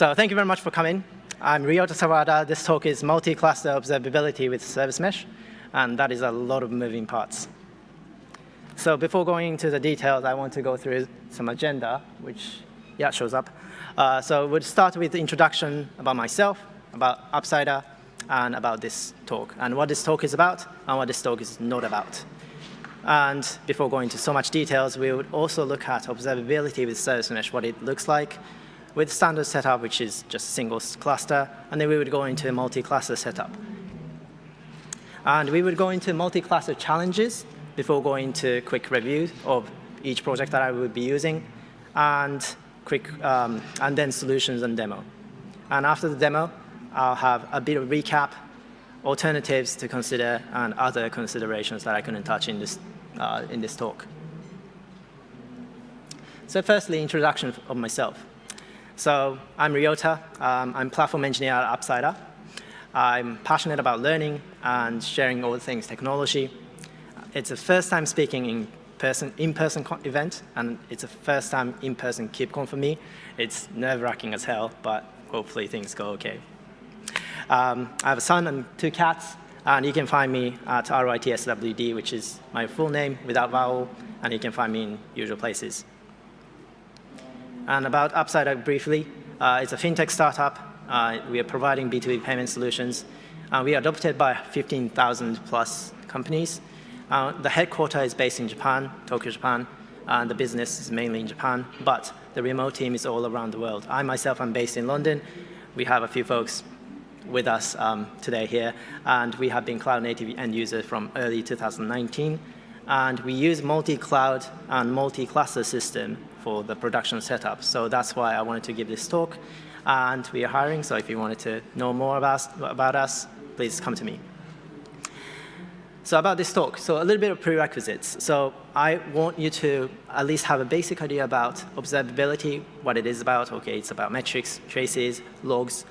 So thank you very much for coming. I'm Ryota Sawada. This talk is multi-cluster observability with service mesh, and that is a lot of moving parts. So before going into the details, I want to go through some agenda, which, yeah, shows up. Uh, so we'll start with the introduction about myself, about Upsider, and about this talk, and what this talk is about, and what this talk is not about. And before going into so much details, we would also look at observability with service mesh, what it looks like, with standard setup, which is just a single cluster, and then we would go into a multi-cluster setup. And we would go into multi-cluster challenges before going to quick review of each project that I would be using, and quick, um, and then solutions and demo. And after the demo, I'll have a bit of recap, alternatives to consider, and other considerations that I couldn't touch in this, uh, in this talk. So firstly, introduction of myself. So I'm Ryota. Um, I'm platform engineer at Upsider. I'm passionate about learning and sharing all the things technology. It's the first time speaking in person in-person event, and it's the first time in-person KubeCon for me. It's nerve-wracking as hell, but hopefully things go okay. Um, I have a son and two cats, and you can find me at RYTSWD, which is my full name without vowel, and you can find me in usual places. And about Upsider briefly, uh, it's a fintech startup. Uh, we are providing B2B payment solutions. Uh, we are adopted by 15,000 plus companies. Uh, the headquarters is based in Japan, Tokyo, Japan, and the business is mainly in Japan, but the remote team is all around the world. I myself am based in London. We have a few folks with us um, today here, and we have been cloud native end users from early 2019. And we use multi-cloud and multi-cluster system for the production setup. So that's why I wanted to give this talk. And we are hiring, so if you wanted to know more about, about us, please come to me. So about this talk, so a little bit of prerequisites. So I want you to at least have a basic idea about observability, what it is about. Okay, it's about metrics, traces, logs,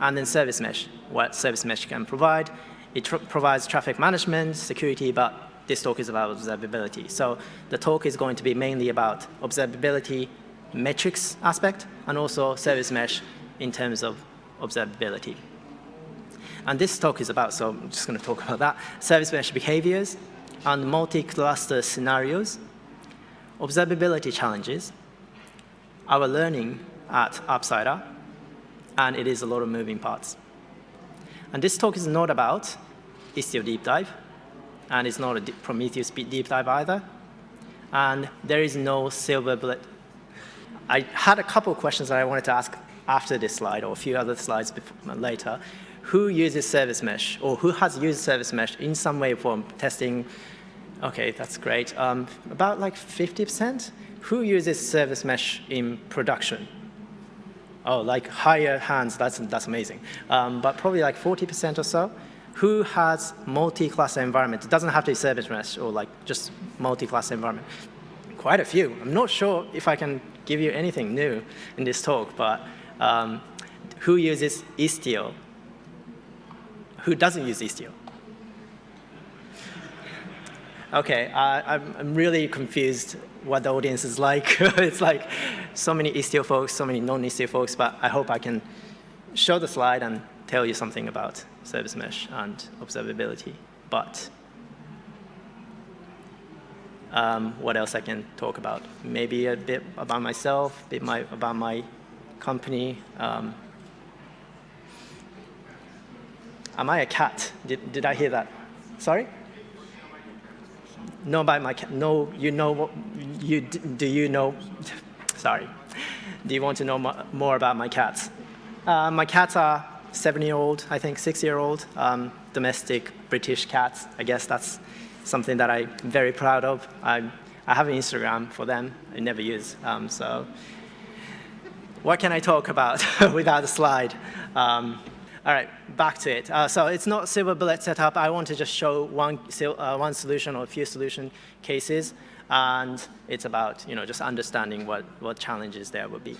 and then service mesh, what service mesh can provide. It tr provides traffic management, security, but this talk is about observability. So the talk is going to be mainly about observability metrics aspect and also service mesh in terms of observability. And this talk is about, so I'm just going to talk about that, service mesh behaviors and multi-cluster scenarios, observability challenges, our learning at Upsider, and it is a lot of moving parts. And this talk is not about Istio deep dive, and it's not a Prometheus deep dive either. And there is no silver bullet. I had a couple of questions that I wanted to ask after this slide or a few other slides before, later. Who uses service mesh or who has used service mesh in some way for testing? Okay, that's great. Um, about like 50%? Who uses service mesh in production? Oh, like higher hands, that's, that's amazing. Um, but probably like 40% or so who has multi-cluster environment? It doesn't have to be service mesh or like just multi-cluster environment. Quite a few. I'm not sure if I can give you anything new in this talk, but um, who uses Istio? Who doesn't use Istio? Okay, uh, I'm, I'm really confused what the audience is like. it's like so many Istio folks, so many non-Istio folks, but I hope I can show the slide and tell you something about service mesh and observability. But um, what else I can talk about? Maybe a bit about myself, a bit my, about my company. Um, am I a cat? Did, did I hear that? Sorry? No, about my cat. No, you know what? You do you know? Sorry. Do you want to know more about my cats? Uh, my cats are seven-year-old, I think six-year-old, um, domestic British cats. I guess that's something that I'm very proud of. I, I have an Instagram for them. I never use, um, so what can I talk about without a slide? Um, all right, back to it. Uh, so it's not silver bullet setup. I want to just show one, uh, one solution or a few solution cases, and it's about you know just understanding what, what challenges there would be.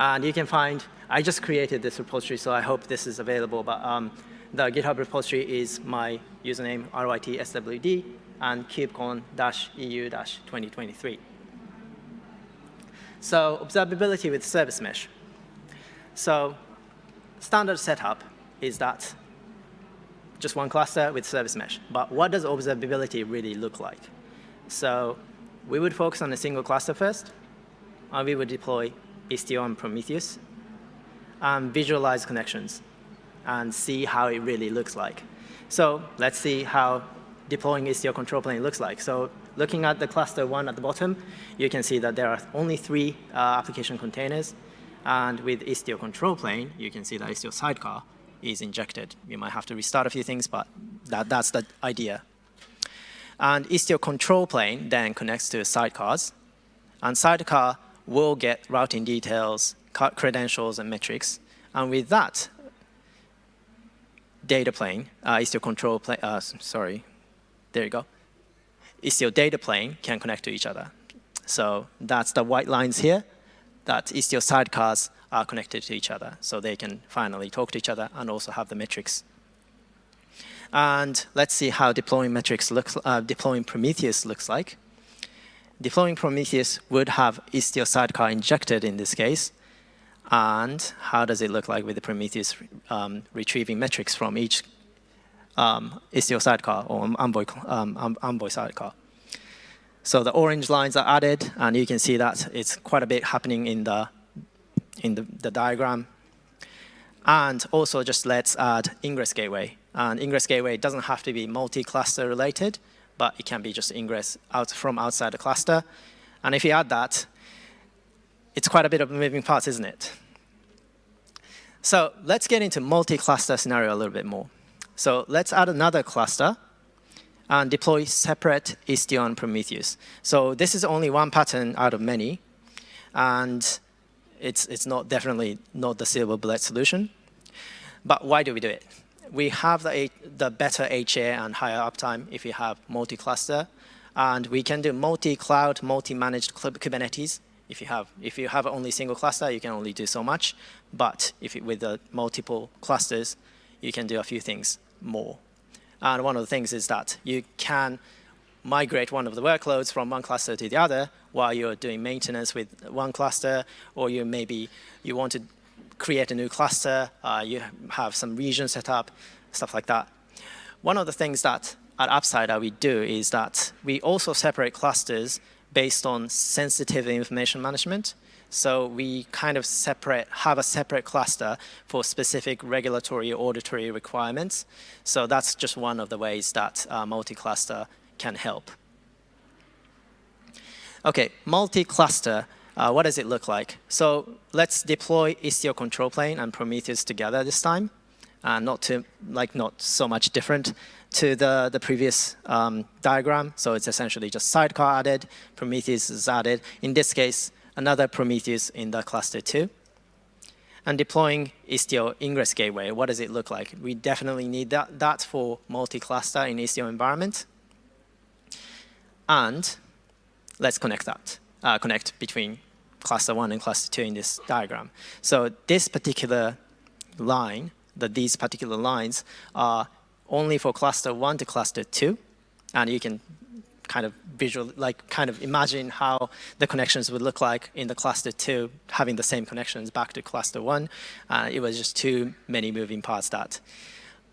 And you can find, I just created this repository, so I hope this is available, but um, the GitHub repository is my username, RYTSWD, and KubeCon-EU-2023. So observability with service mesh. So standard setup is that just one cluster with service mesh. But what does observability really look like? So we would focus on a single cluster first, and we would deploy Istio and Prometheus, and visualize connections, and see how it really looks like. So let's see how deploying Istio control plane looks like. So looking at the cluster one at the bottom, you can see that there are only three uh, application containers. And with Istio control plane, you can see that Istio sidecar is injected. You might have to restart a few things, but that, that's the idea. And Istio control plane then connects to sidecars. And sidecar will get routing details, credentials, and metrics. And with that, data plane, uh, Istio control plane, uh, sorry, there you go. Istio data plane can connect to each other. So that's the white lines here, that Istio sidecars are connected to each other. So they can finally talk to each other and also have the metrics and let's see how deploying metrics looks, uh, deploying Prometheus looks like. Deploying Prometheus would have Istio sidecar injected in this case. And how does it look like with the Prometheus um, retrieving metrics from each um, Istio sidecar or Envoy, um, Envoy sidecar? So the orange lines are added, and you can see that it's quite a bit happening in the in the, the diagram. And also just let's add ingress gateway. And ingress gateway doesn't have to be multi-cluster related, but it can be just ingress out from outside the cluster. And if you add that, it's quite a bit of moving parts, isn't it? So let's get into multi-cluster scenario a little bit more. So let's add another cluster and deploy separate Istio Prometheus. So this is only one pattern out of many, and it's, it's not definitely not the silver bullet solution. But why do we do it? We have the, the better HA and higher uptime if you have multi-cluster. And we can do multi-cloud, multi-managed Kubernetes. If you have if you have only single cluster, you can only do so much. But if it, with the multiple clusters, you can do a few things more. And one of the things is that you can migrate one of the workloads from one cluster to the other while you're doing maintenance with one cluster, or you maybe you want to create a new cluster, uh, you have some region set up, stuff like that. One of the things that at Upsider we do is that we also separate clusters based on sensitive information management. So we kind of separate, have a separate cluster for specific regulatory or auditory requirements. So that's just one of the ways that uh, multi-cluster can help. Okay, multi-cluster uh, what does it look like? So let's deploy Istio control plane and Prometheus together this time. Uh, not to like not so much different to the the previous um, diagram. So it's essentially just sidecar added, Prometheus is added. In this case, another Prometheus in the cluster two. And deploying Istio ingress gateway, what does it look like? We definitely need that, that for multi-cluster in Istio environment. And let's connect that, uh, connect between cluster one and cluster two in this diagram. So this particular line, that these particular lines are only for cluster one to cluster two, and you can kind of visual, like kind of imagine how the connections would look like in the cluster two, having the same connections back to cluster one. Uh, it was just too many moving parts that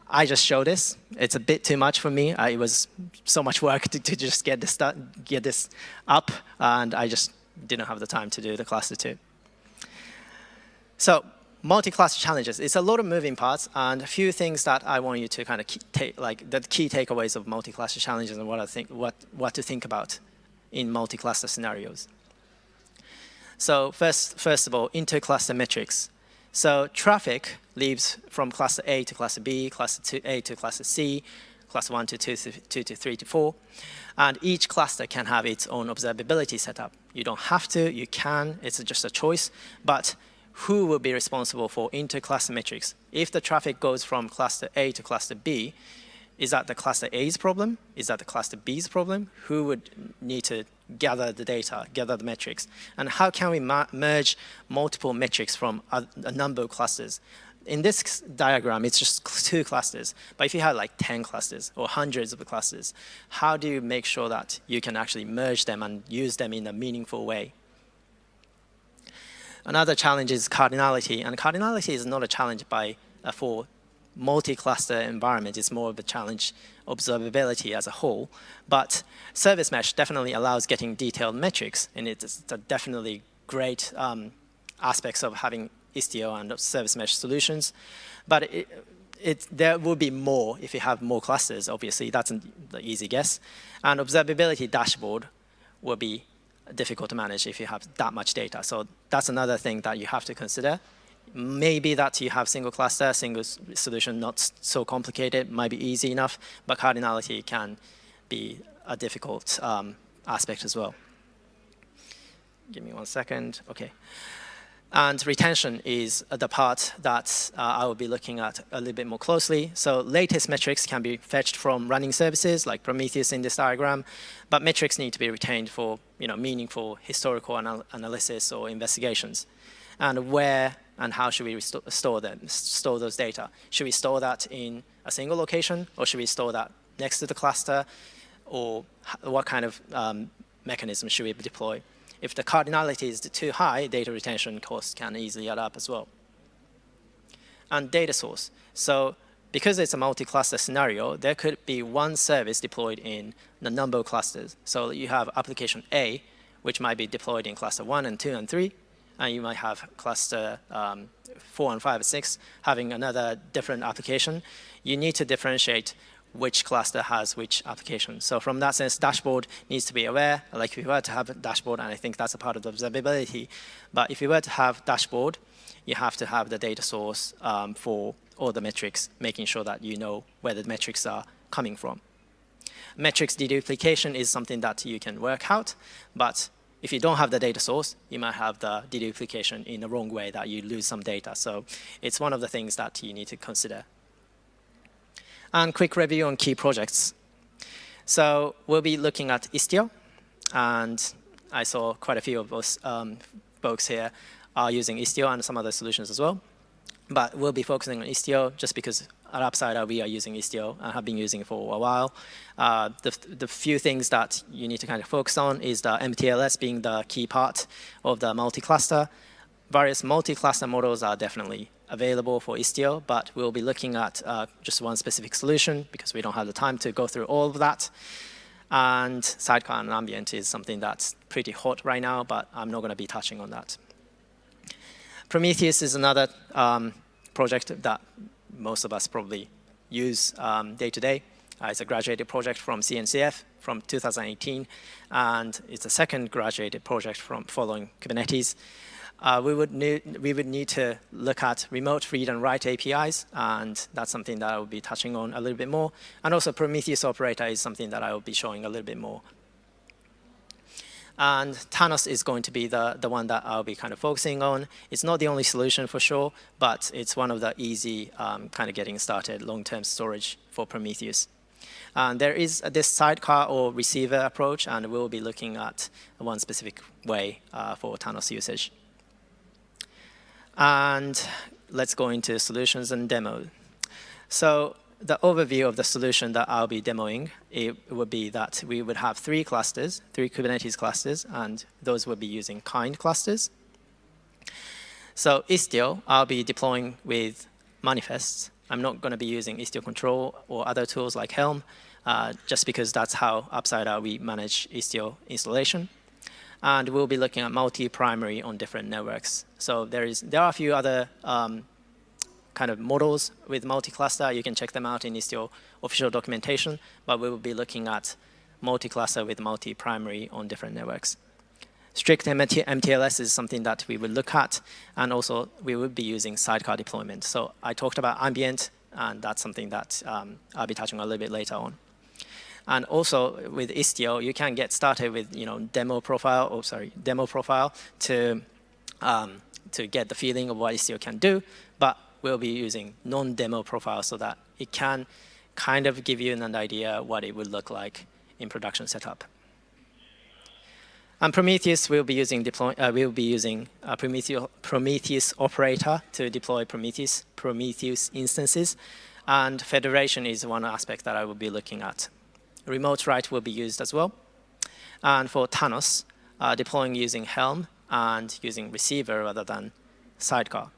I just show this. It's a bit too much for me. Uh, it was so much work to, to just get this, get this up, and I just didn't have the time to do the cluster two. So multi-cluster challenges. It's a lot of moving parts and a few things that I want you to kind of take, like the key takeaways of multi-cluster challenges and what I think, what, what to think about in multi-cluster scenarios. So first, first of all, inter-cluster metrics. So traffic leaves from cluster A to cluster B, cluster A to cluster C, cluster 1 to 2, 2 to 3 to 4. And each cluster can have its own observability setup. You don't have to, you can, it's just a choice. But who will be responsible for inter-cluster metrics? If the traffic goes from cluster A to cluster B, is that the cluster A's problem? Is that the cluster B's problem? Who would need to gather the data, gather the metrics? And how can we merge multiple metrics from a number of clusters? In this diagram, it's just two clusters. But if you have like 10 clusters or hundreds of clusters, how do you make sure that you can actually merge them and use them in a meaningful way? Another challenge is cardinality, and cardinality is not a challenge by uh, for multi-cluster environment. It's more of a challenge observability as a whole. But service mesh definitely allows getting detailed metrics, and it's definitely great um, aspects of having Istio and service mesh solutions. But it, it, there will be more if you have more clusters, obviously. That's an easy guess. And observability dashboard will be difficult to manage if you have that much data. So that's another thing that you have to consider. Maybe that you have single cluster, single solution, not so complicated, might be easy enough, but cardinality can be a difficult um, aspect as well. Give me one second. Okay. And retention is the part that uh, I will be looking at a little bit more closely. So latest metrics can be fetched from running services like Prometheus in this diagram, but metrics need to be retained for you know, meaningful historical anal analysis or investigations. And where and how should we store them, store those data? Should we store that in a single location or should we store that next to the cluster? Or what kind of um, mechanism should we deploy? If the cardinality is too high, data retention costs can easily add up as well. And data source. So because it's a multi-cluster scenario, there could be one service deployed in a number of clusters. So you have application A, which might be deployed in cluster 1 and 2 and 3, and you might have cluster um, 4 and 5 and 6 having another different application. You need to differentiate which cluster has which application. So from that sense, dashboard needs to be aware, like if you were to have a dashboard, and I think that's a part of the observability, but if you were to have dashboard, you have to have the data source um, for all the metrics, making sure that you know where the metrics are coming from. Metrics deduplication is something that you can work out, but if you don't have the data source, you might have the deduplication in the wrong way that you lose some data. So it's one of the things that you need to consider and quick review on key projects. So we'll be looking at Istio, and I saw quite a few of us um, folks here are using Istio and some other solutions as well. But we'll be focusing on Istio just because at Upsider we are using Istio and have been using it for a while. Uh, the, the few things that you need to kind of focus on is the MTLS being the key part of the multi-cluster. Various multi-cluster models are definitely available for Istio, but we'll be looking at uh, just one specific solution because we don't have the time to go through all of that. And Sidecar and Ambient is something that's pretty hot right now, but I'm not going to be touching on that. Prometheus is another um, project that most of us probably use um, day to day. Uh, it's a graduated project from CNCF from 2018, and it's a second graduated project from following Kubernetes uh, we, would need, we would need to look at remote read and write APIs, and that's something that I will be touching on a little bit more. And also Prometheus operator is something that I will be showing a little bit more. And Thanos is going to be the, the one that I'll be kind of focusing on. It's not the only solution for sure, but it's one of the easy um, kind of getting started long-term storage for Prometheus. And there is this sidecar or receiver approach, and we'll be looking at one specific way uh, for Thanos usage. And let's go into solutions and demo. So the overview of the solution that I'll be demoing, it would be that we would have three clusters, three Kubernetes clusters, and those would be using kind clusters. So Istio, I'll be deploying with manifests. I'm not going to be using Istio control or other tools like Helm, uh, just because that's how Upsider we manage Istio installation and we'll be looking at multi-primary on different networks. So there is there are a few other um, kind of models with multi-cluster. You can check them out in Istio official documentation, but we will be looking at multi-cluster with multi-primary on different networks. Strict MTLS is something that we will look at, and also we will be using sidecar deployment. So I talked about ambient, and that's something that um, I'll be touching a little bit later on. And also with Istio, you can get started with you know demo profile, oh sorry, demo profile to um, to get the feeling of what Istio can do. But we'll be using non-demo profile so that it can kind of give you an idea what it would look like in production setup. And Prometheus will be using deploy. Uh, we'll be using Prometheus, Prometheus operator to deploy Prometheus Prometheus instances, and federation is one aspect that I will be looking at remote write will be used as well. And for Thanos, uh, deploying using Helm and using receiver rather than sidecar.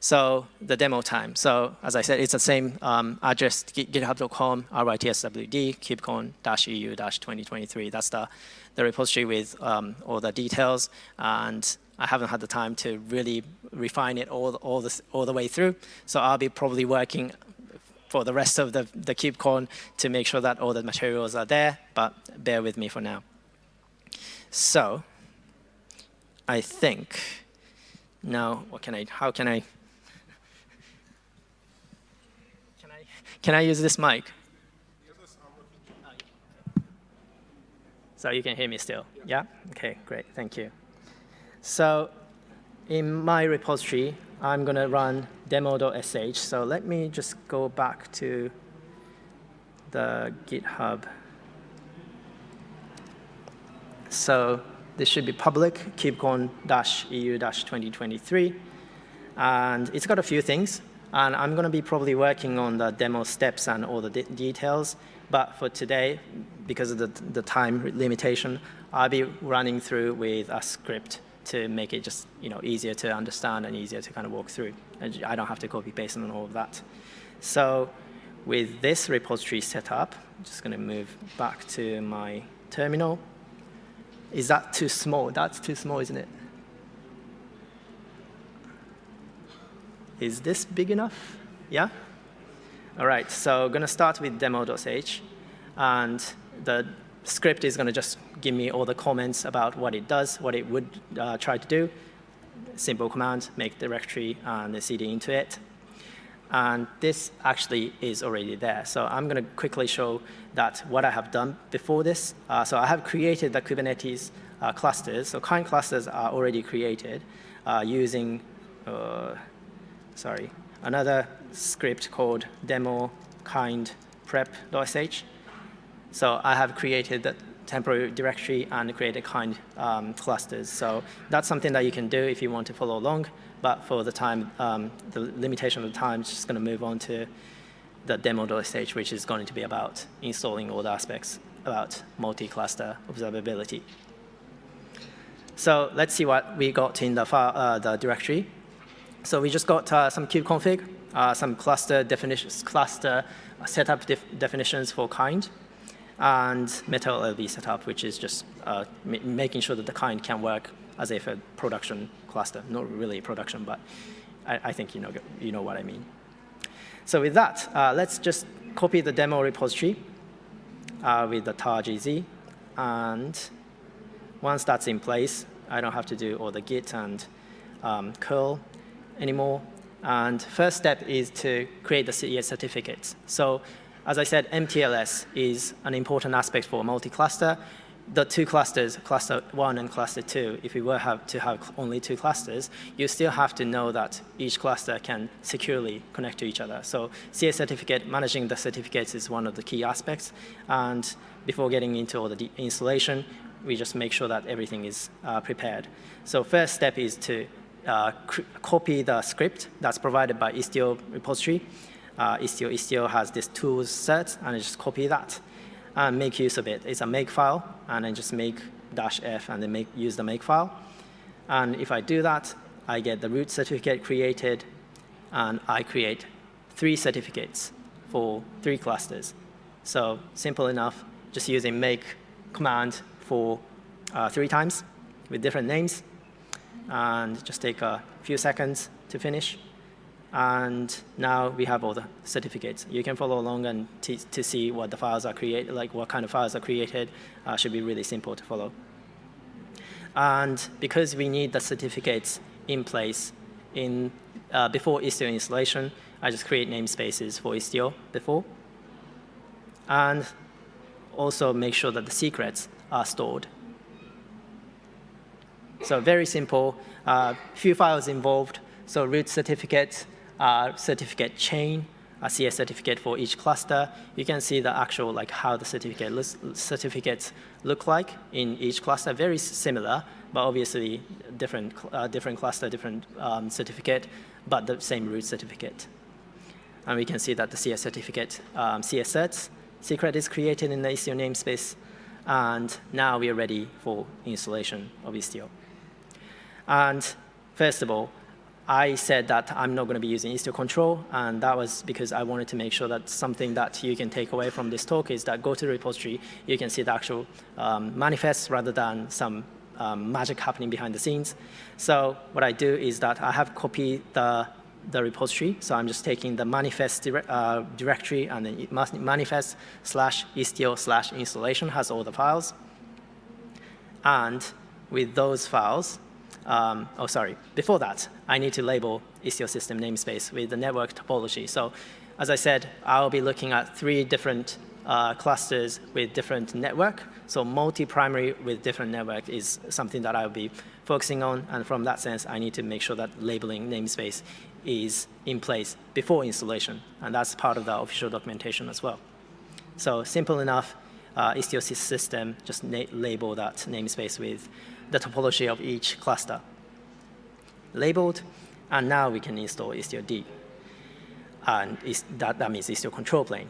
So the demo time. So as I said, it's the same um, address, github.com, rytswd, kubecon-eu-2023. That's the, the repository with um, all the details. And I haven't had the time to really refine it all, all, this, all the way through. So I'll be probably working for the rest of the, the KubeCon to make sure that all the materials are there, but bear with me for now. So I think now, what can I, how can I Can I use this mic? So you can hear me still? Yeah? OK, great. Thank you. So in my repository, I'm going to run demo.sh. So let me just go back to the GitHub. So this should be public, kubecon-eu-2023. And it's got a few things. And I'm going to be probably working on the demo steps and all the de details. But for today, because of the, the time limitation, I'll be running through with a script to make it just you know, easier to understand and easier to kind of walk through. And I don't have to copy paste on all of that. So with this repository set up, I'm just going to move back to my terminal. Is that too small? That's too small, isn't it? Is this big enough? Yeah? All right, so I'm going to start with demo.sh. And the script is going to just give me all the comments about what it does, what it would uh, try to do. Simple command, make directory and the cd into it. And this actually is already there. So I'm going to quickly show that what I have done before this. Uh, so I have created the Kubernetes uh, clusters. So kind clusters are already created uh, using uh, sorry, another script called demo kind prep.sh. So I have created the temporary directory and create a kind um, clusters. So that's something that you can do if you want to follow along. But for the time, um, the limitation of the time, it's just going to move on to the demo stage, which is going to be about installing all the aspects about multi-cluster observability. So let's see what we got in the, file, uh, the directory. So we just got uh, some kubeconfig, uh, some cluster definitions, cluster setup def definitions for kind, and metal MetalLB setup, which is just uh, making sure that the kind can work as if a production cluster. Not really production, but I, I think you know, you know what I mean. So with that, uh, let's just copy the demo repository uh, with the tar.gz. And once that's in place, I don't have to do all the git and um, curl anymore. And first step is to create the CES certificates. So as I said, MTLS is an important aspect for multi-cluster. The two clusters, cluster one and cluster two, if we were have to have only two clusters, you still have to know that each cluster can securely connect to each other. So CA certificate, managing the certificates is one of the key aspects. And before getting into all the installation, we just make sure that everything is uh, prepared. So first step is to uh, copy the script that's provided by Istio repository. Uh, Istio, Istio has this tools set, and I just copy that and make use of it. It's a make file, and then just make dash f and then make, use the make file. And if I do that, I get the root certificate created, and I create three certificates for three clusters. So simple enough, just using make command for uh, three times with different names and just take a few seconds to finish. And now we have all the certificates. You can follow along and to see what the files are created, like what kind of files are created. Uh, should be really simple to follow. And because we need the certificates in place in uh, before Istio installation, I just create namespaces for Istio before. And also make sure that the secrets are stored so very simple, uh, few files involved. So root certificate, uh, certificate chain, a CES certificate for each cluster. You can see the actual like how the certificate certificates look like in each cluster. Very similar, but obviously different uh, different cluster, different um, certificate, but the same root certificate. And we can see that the CES certificate, um, CES certs, secret is created in the Istio namespace And now we are ready for installation of Istio. And first of all, I said that I'm not going to be using Istio control, and that was because I wanted to make sure that something that you can take away from this talk is that go to the repository, you can see the actual um, manifest rather than some um, magic happening behind the scenes. So what I do is that I have copied the, the repository, so I'm just taking the manifest dire uh, directory and then manifest slash istio slash installation has all the files. And with those files, um, oh, sorry, before that, I need to label Istio system namespace with the network topology. So as I said, I'll be looking at three different uh, clusters with different network. So multi-primary with different network is something that I'll be focusing on. And from that sense, I need to make sure that labeling namespace is in place before installation. And that's part of the official documentation as well. So simple enough, uh, Istio system, just label that namespace with the topology of each cluster labeled, and now we can install Istio-D. And that, that means Istio control plane.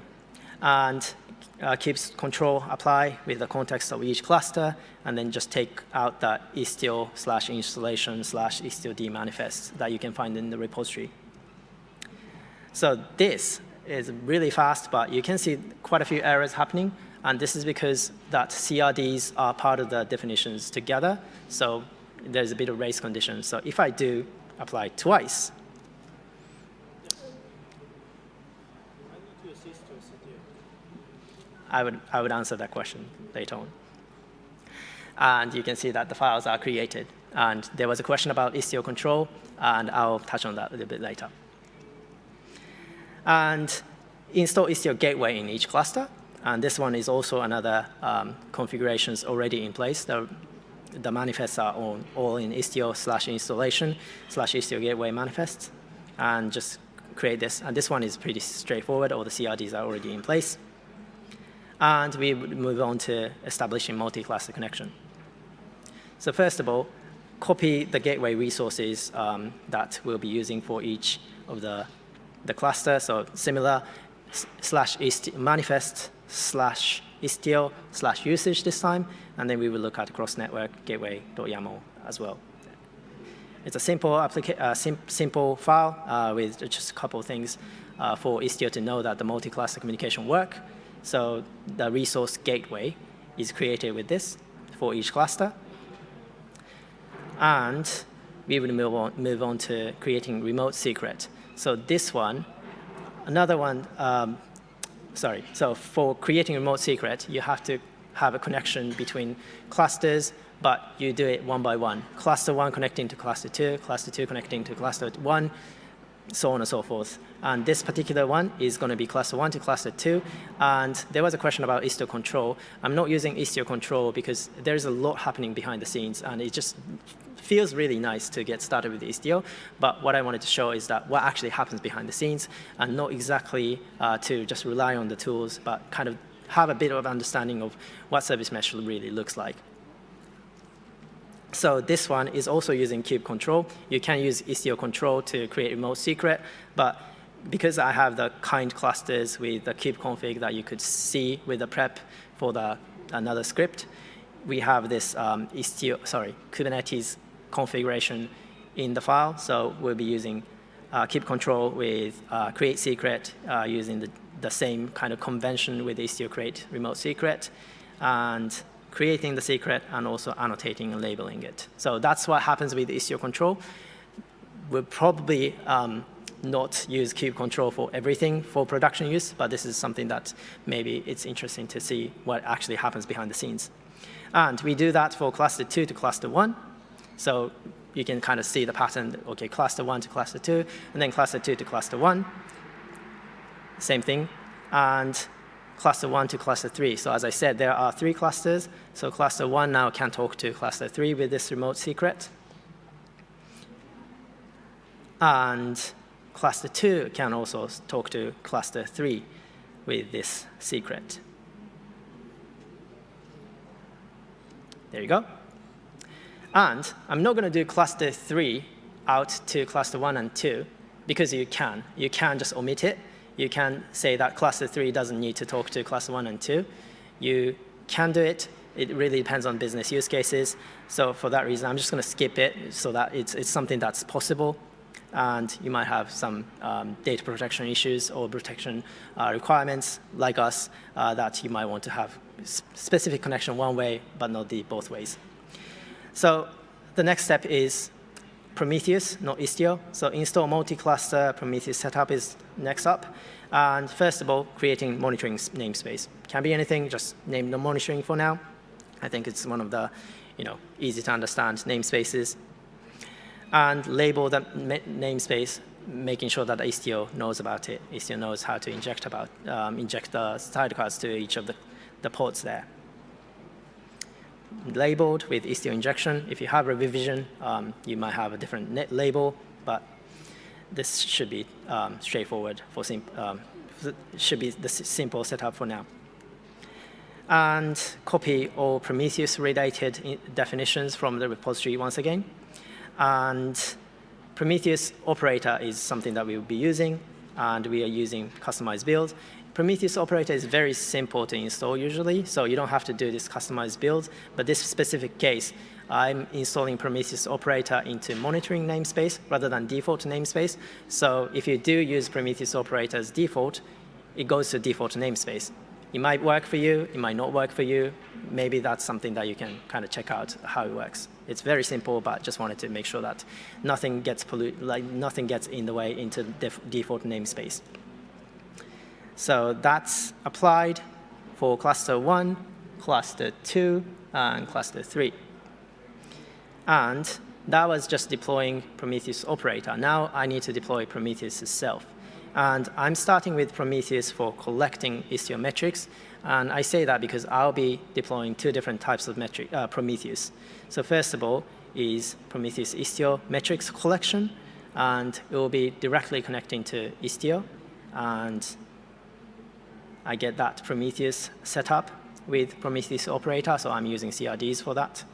And uh, kube control apply with the context of each cluster, and then just take out that Istio slash installation slash Istio-D manifest that you can find in the repository. So this is really fast, but you can see quite a few errors happening. And this is because that CRDs are part of the definitions together. So there's a bit of race condition. So if I do apply twice, I would, I would answer that question later on. And you can see that the files are created. And there was a question about Istio control, and I'll touch on that a little bit later. And install Istio gateway in each cluster. And this one is also another um, configurations already in place. The, the manifests are all, all in Istio slash installation slash Istio gateway manifests. And just create this. And this one is pretty straightforward. All the CRDs are already in place. And we move on to establishing multi-cluster connection. So first of all, copy the gateway resources um, that we'll be using for each of the, the cluster. So similar slash Istio manifest slash Istio slash usage this time, and then we will look at cross-network gateway.yaml as well. It's a simple, uh, sim simple file uh, with just a couple of things uh, for Istio to know that the multi-cluster communication work. So the resource gateway is created with this for each cluster. And we will move on, move on to creating remote secret. So this one, another one um, sorry, so for creating remote secret, you have to have a connection between clusters, but you do it one by one. Cluster one connecting to cluster two, cluster two connecting to cluster one, so on and so forth. And this particular one is going to be cluster one to cluster two. And there was a question about Istio control. I'm not using Istio control because there's a lot happening behind the scenes, and it just feels really nice to get started with Istio, but what I wanted to show is that what actually happens behind the scenes and not exactly uh, to just rely on the tools, but kind of have a bit of understanding of what service mesh really looks like. So this one is also using kube control. You can use Istio control to create remote secret, but because I have the kind clusters with the kube config that you could see with the prep for the another script, we have this um, Istio, sorry, Kubernetes configuration in the file. So we'll be using uh, kube control with uh, create secret uh, using the, the same kind of convention with Istio create remote secret and creating the secret and also annotating and labeling it. So that's what happens with Istio control. We'll probably um, not use kube control for everything for production use, but this is something that maybe it's interesting to see what actually happens behind the scenes. And we do that for cluster 2 to cluster 1. So you can kind of see the pattern, okay, cluster one to cluster two, and then cluster two to cluster one. Same thing. And cluster one to cluster three. So as I said, there are three clusters. So cluster one now can talk to cluster three with this remote secret. And cluster two can also talk to cluster three with this secret. There you go. And I'm not going to do cluster 3 out to cluster 1 and 2 because you can. You can just omit it. You can say that cluster 3 doesn't need to talk to cluster 1 and 2. You can do it it really depends on business use cases. So for that reason, I'm just going to skip it so that it's, it's something that's possible. And you might have some um, data protection issues or protection uh, requirements like us uh, that you might want to have specific connection one way, but not the both ways. So the next step is Prometheus, not Istio. So install multi-cluster Prometheus setup is next up. And first of all, creating monitoring namespace. Can be anything, just name the monitoring for now. I think it's one of the you know, easy to understand namespaces. And label the namespace, making sure that Istio knows about it. Istio knows how to inject about um, inject the sidecars to each of the, the ports there. Labeled with Istio injection. If you have a revision, um, you might have a different label, but this should be um, straightforward for um, should be the simple setup for now and copy all Prometheus-related definitions from the repository once again. And Prometheus operator is something that we will be using, and we are using kustomize build. Prometheus operator is very simple to install usually, so you don't have to do this kustomize build. But this specific case, I'm installing Prometheus operator into monitoring namespace rather than default namespace. So if you do use Prometheus operator as default, it goes to default namespace. It might work for you, it might not work for you. Maybe that's something that you can kind of check out how it works. It's very simple, but just wanted to make sure that nothing gets pollute, like nothing gets in the way into the default namespace. So that's applied for cluster one, cluster two, and cluster three. And that was just deploying Prometheus operator. Now I need to deploy Prometheus itself. And I'm starting with Prometheus for collecting Istio metrics. And I say that because I'll be deploying two different types of metric, uh, Prometheus. So first of all is Prometheus Istio metrics collection. And it will be directly connecting to Istio. And I get that Prometheus setup with Prometheus operator. So I'm using CRDs for that.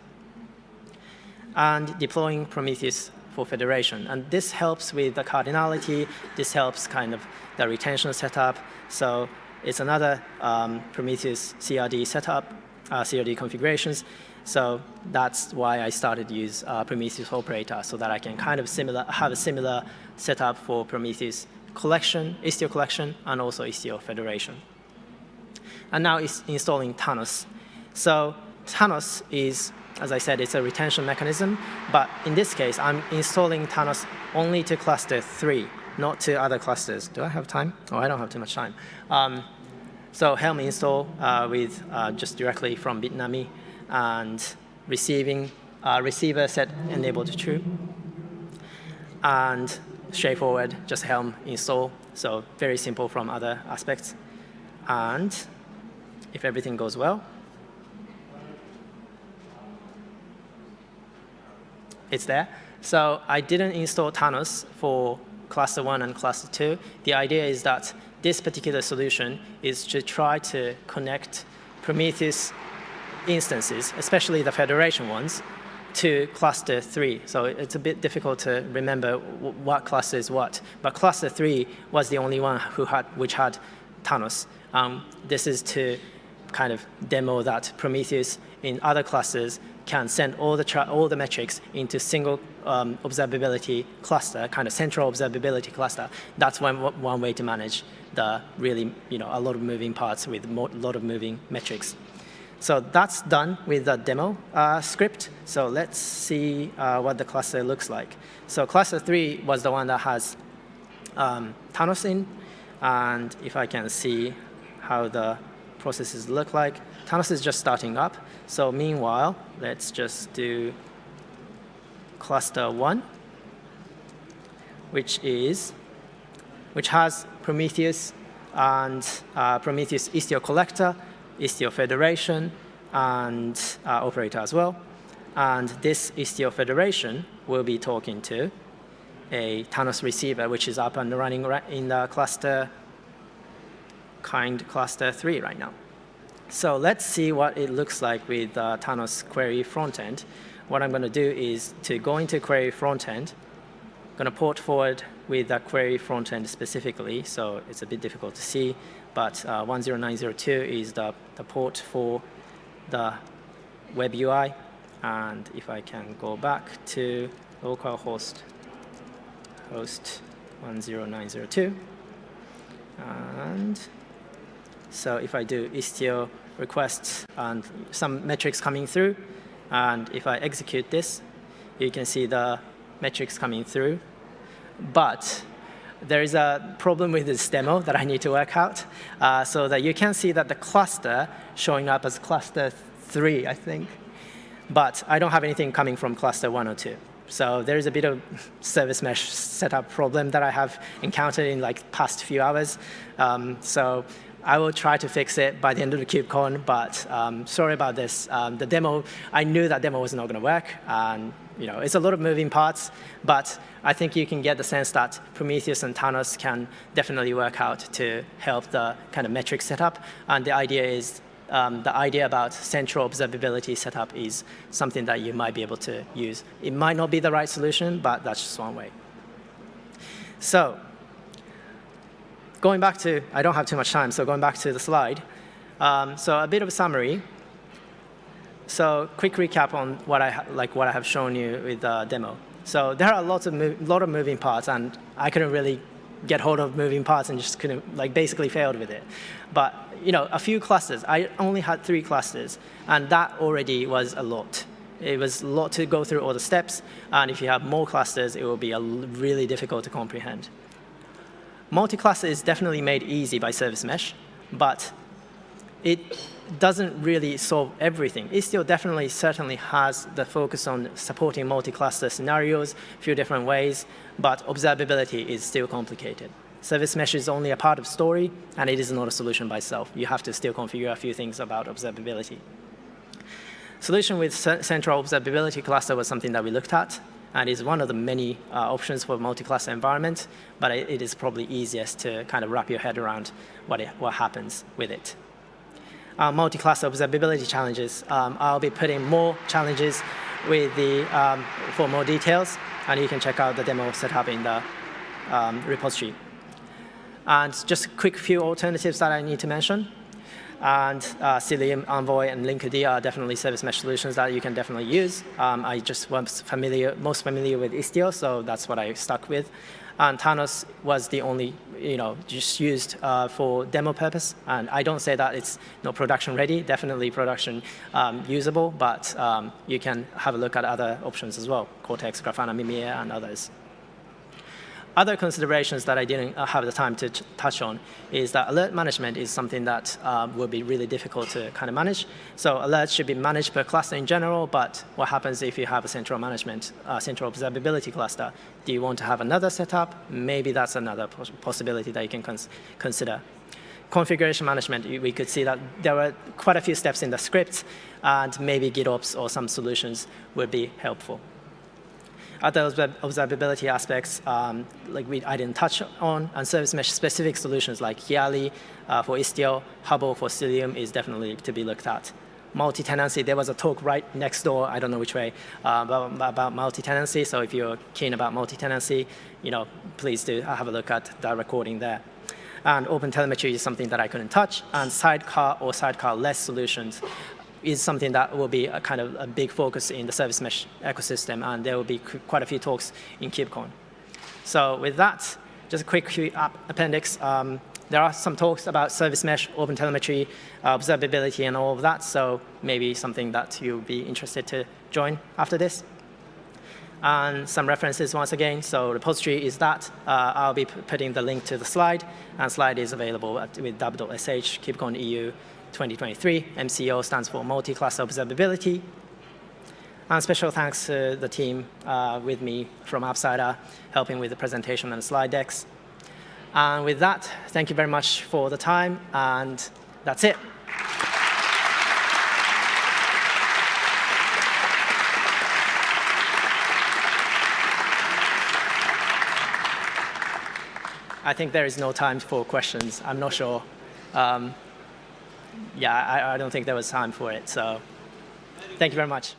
And deploying Prometheus for federation. And this helps with the cardinality. This helps kind of the retention setup. So it's another um, Prometheus CRD setup, uh, CRD configurations. So that's why I started to use uh, Prometheus operator so that I can kind of similar have a similar setup for Prometheus collection, Istio collection, and also Istio federation. And now it's installing Thanos. So Thanos is as I said, it's a retention mechanism. But in this case, I'm installing Thanos only to cluster 3, not to other clusters. Do I have time? Oh, I don't have too much time. Um, so Helm install uh, with uh, just directly from Bitnami and receiving uh, receiver set enabled to true. And straightforward, just Helm install. So very simple from other aspects. And if everything goes well, it's there. So I didn't install Thanos for cluster one and cluster two. The idea is that this particular solution is to try to connect Prometheus instances, especially the federation ones, to cluster three. So it's a bit difficult to remember what cluster is what. But cluster three was the only one who had, which had Thanos. Um, this is to kind of demo that Prometheus in other clusters can send all the, all the metrics into single um, observability cluster, kind of central observability cluster. That's one, one way to manage the really, you know, a lot of moving parts with a lot of moving metrics. So that's done with the demo uh, script. So let's see uh, what the cluster looks like. So cluster three was the one that has um, Thanos in. And if I can see how the processes look like, Thanos is just starting up. So meanwhile, let's just do cluster one, which is, which has Prometheus and uh, Prometheus Istio collector, Istio federation, and uh, operator as well. And this Istio federation will be talking to a Thanos receiver, which is up and running in the cluster, kind cluster three right now. So let's see what it looks like with uh, Thanos query frontend. What I'm going to do is to go into query frontend, going to port forward with that query frontend specifically, so it's a bit difficult to see, but uh, 10902 is the, the port for the web UI. And if I can go back to localhost host 10902. And so if I do Istio requests and some metrics coming through, and if I execute this, you can see the metrics coming through. But there is a problem with this demo that I need to work out, uh, so that you can see that the cluster showing up as cluster 3, I think. But I don't have anything coming from cluster 1 or 2. So there is a bit of service mesh setup problem that I have encountered in like past few hours. Um, so I will try to fix it by the end of the KubeCon, but um, sorry about this. Um, the demo, I knew that demo was not going to work. And you know, it's a lot of moving parts, but I think you can get the sense that Prometheus and Thanos can definitely work out to help the kind of metric setup. And the idea is, um, the idea about central observability setup is something that you might be able to use. It might not be the right solution, but that's just one way. So going back to, I don't have too much time, so going back to the slide. Um, so a bit of a summary. So quick recap on what I, like what I have shown you with the demo. So there are lots of, lot of moving parts, and I couldn't really get hold of moving parts and just couldn't, like basically failed with it. But you know, a few clusters, I only had three clusters, and that already was a lot. It was a lot to go through all the steps, and if you have more clusters, it will be a really difficult to comprehend. Multi-cluster is definitely made easy by Service Mesh, but it doesn't really solve everything. Istio definitely certainly has the focus on supporting multi-cluster scenarios, a few different ways, but observability is still complicated. Service mesh is only a part of the story, and it is not a solution by itself. You have to still configure a few things about observability. Solution with central observability cluster was something that we looked at and is one of the many uh, options for multi-cluster environment, but it, is probably easiest to kind of wrap your head around what, it, what happens with it. Uh, multi-cluster observability challenges. Um, I'll be putting more challenges with the, um, for more details, and you can check out the demo setup in the um, repository. And just a quick few alternatives that I need to mention. And uh, Cilium, Envoy, and Linkerd are definitely service mesh solutions that you can definitely use. Um, I just was familiar, most familiar with Istio, so that's what I stuck with. And Thanos was the only, you know, just used uh, for demo purpose. And I don't say that it's not production ready, definitely production um, usable, but um, you can have a look at other options as well, Cortex, Grafana, Mimir, and others. Other considerations that I didn't uh, have the time to touch on is that alert management is something that um, will be really difficult to kind of manage. So alerts should be managed per cluster in general, but what happens if you have a central management, uh, central observability cluster? Do you want to have another setup? Maybe that's another possibility that you can cons consider configuration management, we could see that there were quite a few steps in the script, and maybe GitOps or some solutions would be helpful. Other observability aspects, um, like we, I didn't touch on, and service mesh specific solutions like Kiali uh, for Istio, Hubble for Cilium is definitely to be looked at. Multi-tenancy, there was a talk right next door, I don't know which way, uh, about, about multi-tenancy. So if you're keen about multi-tenancy, you know, please do have a look at that recording there. And open telemetry is something that I couldn't touch. And sidecar or sidecar-less solutions is something that will be a kind of a big focus in the service mesh ecosystem, and there will be quite a few talks in KubeCon. So with that, just a quick appendix. Um, there are some talks about service mesh, open telemetry, uh, observability, and all of that, so maybe something that you'll be interested to join after this. And some references once again, so repository is that. Uh, I'll be putting the link to the slide, and slide is available at, with dub.sh, KubeCon EU, 2023. MCO stands for Multi-Cluster Observability. And special thanks to the team uh, with me from UPSIDER, helping with the presentation and slide decks. And with that, thank you very much for the time, and that's it. I think there is no time for questions. I'm not sure. Um, yeah, I, I don't think there was time for it. So thank you very much.